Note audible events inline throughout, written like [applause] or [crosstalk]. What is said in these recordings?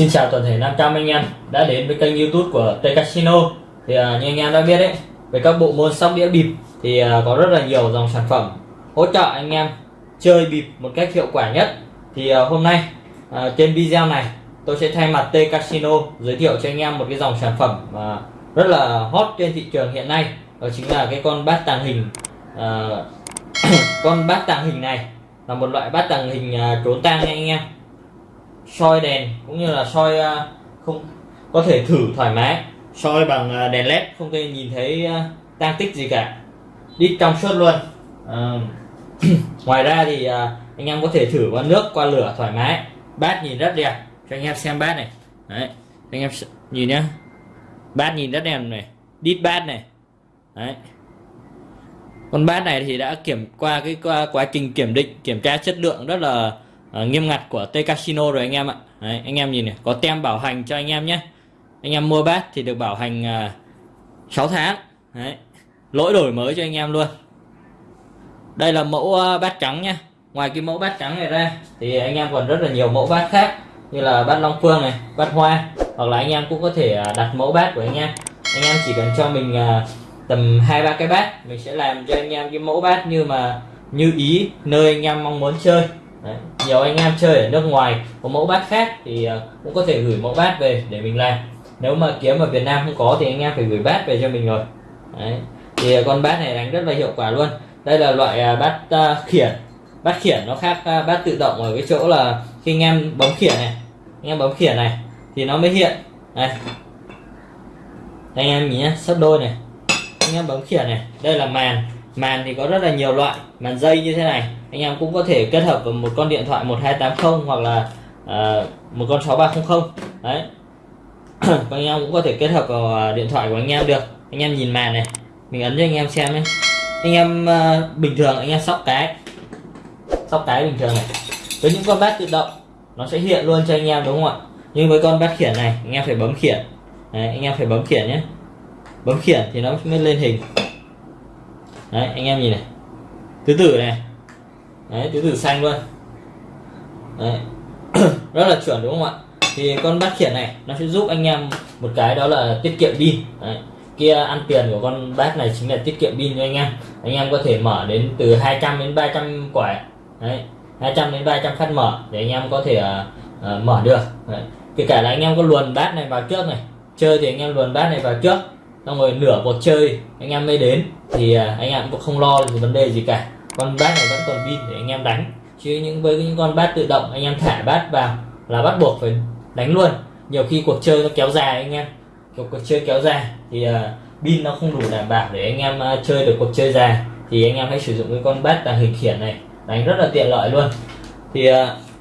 Xin chào toàn thể 500 anh em đã đến với kênh youtube của T Casino. Thì uh, như anh em đã biết đấy về các bộ môn sóc đĩa bịp thì uh, có rất là nhiều dòng sản phẩm hỗ trợ anh em chơi bịp một cách hiệu quả nhất thì uh, hôm nay uh, trên video này tôi sẽ thay mặt T Casino giới thiệu cho anh em một cái dòng sản phẩm uh, rất là hot trên thị trường hiện nay. Đó chính là cái con bát tàng hình uh, [coughs] con bát tàng hình này là một loại bát tàng hình uh, trốn tang nha anh em. Soi đèn cũng như là soi không có thể thử thoải mái soi bằng đèn led không thể nhìn thấy tang tích gì cả. Đi trong suốt luôn. [coughs] ngoài ra thì à, anh em có thể thử qua nước qua lửa thoải mái. Bát nhìn rất đẹp. Cho anh em xem bát này. Đấy anh em nhìn nhá. Bát nhìn rất đẹp này. Đít bát này. Đấy. Con bát này thì đã kiểm qua cái qua quá trình kiểm định kiểm tra chất lượng rất là uh, nghiêm ngặt của T Casino rồi anh em ạ. Đấy, anh em nhìn này có tem bảo hành cho anh em nhé anh em mua bát thì được bảo hành à, uh, 6 tháng. Đấy. lỗi đổi mới cho anh em luôn đây là mẫu ờ, bát trắng nha. ngoài cái mẫu bát trắng này ra, thì anh em còn rất là nhiều mẫu bát khác như là bát long phương này, bát hoa hoặc là anh em cũng có thể ờ, đặt mẫu bát của anh em anh em chỉ cần cho mình ờ, tầm hai, ba cái bát, mình sẽ làm cho anh em cái mẫu bát như mà, như ý, nơi anh em mong muốn chơi Đấy. nhiều anh em chơi ở nước ngoài có mẫu bát khác thì cũng có thể gửi mẫu bát về để mình làm nếu mà kiếm ở Việt Nam không có thì anh em phải gửi bát về cho mình rồi Đấy. thì con bát này đánh rất là hiệu quả luôn đây là loại à, bát à, khiển. Bát khiển nó khác à, bát tự động ở cái chỗ là khi anh em bấm khiển này anh em bấm khiển này thì nó mới hiện. Này. Anh em nhìn nhé sắp đôi này. Anh em bấm khiển này đây là màn. Màn thì có rất là nhiều loại màn dây như thế này. Anh em cũng có thể kết hợp với một con điện thoại 1280 hoặc là uh, một con 6300 đấy. [clears throat] Anh em cũng có thể kết hợp vào điện thoại của anh em được. Anh em nhìn màn này mình ấn cho anh em xem nhé anh em uh, bình thường anh em sóc cái. Sóc cái bình thường này. Với những con bát tự động nó sẽ hiện luôn cho anh em đúng không ạ? Nhưng với con bát khiển này anh em phải bấm khiển. Đấy, anh em phải bấm khiển nhé. Bấm khiển thì nó mới lên hình. Đấy anh em nhìn này. Tứ tử này. Đấy tứ tử xanh luôn. Đấy. [clears throat] Rất là chuẩn đúng không ạ? Thì con bát khiển này nó sẽ giúp anh em một cái đó là tiết kiệm pin kia ăn tiền của con bát này chính là tiết kiệm pin cho anh em. Anh em có thể mở đến từ 200 đến 300 quả đấy 200 đến 300 phát mở để anh em có thể uh, uh, mở được. Đấy. kể cả là anh em có luồn bát này vào trước này chơi thì anh em luồn bát này vào trước xong rồi nửa cuộc chơi anh em mới đến thì uh, anh em cũng không lo về vấn đề gì cả. Con bát này vẫn còn pin để anh em đánh. Chứ những với những con bát tự động anh em thả bát vào là bắt buộc phải đánh luôn. Nhiều khi cuộc chơi nó kéo dài anh em cuộc, cuộc chơi kéo dài. Thì uh, pin nó không đủ đảm bảo để anh em uh, chơi được cuộc chơi dài. Thì anh em hãy sử dụng cái con bát tàng hình khiển này. Đánh rất là tiện lợi luôn. Thì uh,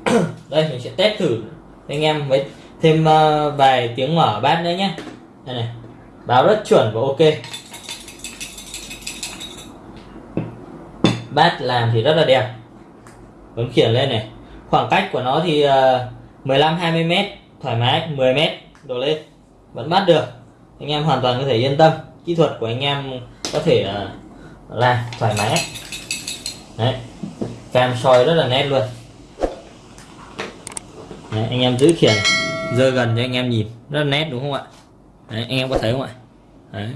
[clears throat] đây mình sẽ test thử anh em với thêm uh, vài tiếng mở bát nữa nhé đây này báo rất chuẩn và ok. Bát làm thì rất là đẹp. Bấm khiển lên này. Khoảng cách của nó thì uh, 15 20 mét thoải mái 10 mét đổ lên vẫn bắt được. Anh em hoàn toàn có thể yên tâm. Kỹ thuật của anh em có thể ờ, làm thoải mái đấy. Cam soi rất là nét luôn. Đấy, anh em giữ khiển dơ gần cho anh em nhìn. Rất là nét đúng không ạ? Đấy, anh em có thấy không ạ? Đấy.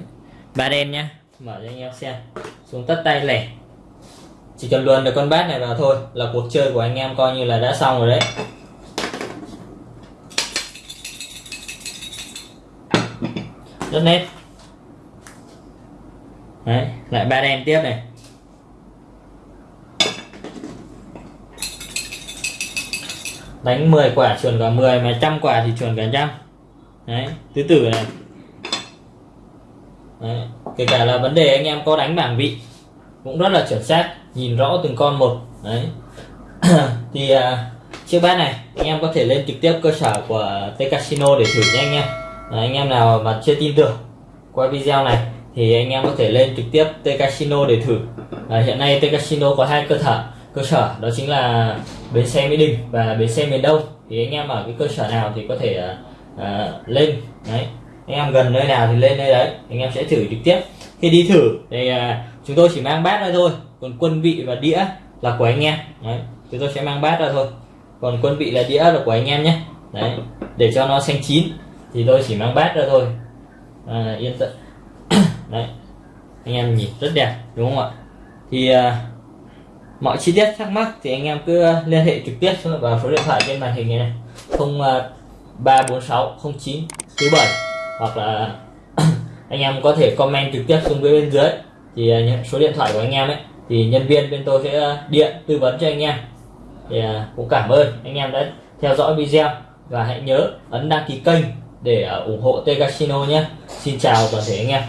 Ba đen nhá. Mở cho anh em xem. Xuống tất tay lẻ. Chỉ cần luồn được con bát này vào thôi là cuộc chơi của anh em coi như là đã xong rồi đấy. Rất nét. Đấy lại ba đen tiếp này. Đánh 10 quả chuẩn cả 10 mà trăm quả thì chuẩn cả trăm. Đấy tứ tử này. Đấy. kể cả là vấn đề anh em có đánh bảng vị cũng rất là chuẩn xác nhìn rõ từng con một. Đấy. [coughs] Thì uh, chiếc bát này anh em có thể lên trực tiếp cơ sở của T Casino để thử nha anh em. Đấy, anh em nào mà chưa tin tưởng qua video này thì anh em có thể lên trực tiếp T Casino để thử. À, hiện nay T Casino có hai cơ sở cơ sở đó chính là bến xe mỹ đình và bến xe miền đông. Thì anh em ở cái cơ sở nào thì có thể à, à, lên. Đấy anh em gần nơi nào thì lên nơi đấy anh em sẽ thử trực tiếp. Khi đi thử thì à, chúng tôi chỉ mang bát ra thôi còn quân vị và đĩa là của anh em. Đấy chúng tôi sẽ mang bát ra thôi còn quân vị là đĩa là của anh em nhé. Đấy để cho nó xanh chín thì tôi chỉ mang bát ra thôi. À, yên tâm [coughs] đấy. Anh em nhìn rất đẹp đúng không ạ? Thì à, mọi chi tiết thắc mắc thì anh em cứ liên hệ trực tiếp vào số điện thoại trên màn hình này này. Không à, ba bốn sáu không chín thứ bảy. Hoặc là [coughs] anh em có thể comment trực tiếp xuống bên dưới. Thì à, những nhận số điện thoại của anh em ấy. Thì nhân viên bên tôi sẽ à, điện tư vấn cho anh em. Thì à, cũng cảm ơn anh em đã theo dõi video. Và hãy nhớ ấn đăng ký kênh để ờ, ủng hộ T Casino nhé. Xin chào toàn thể anh em.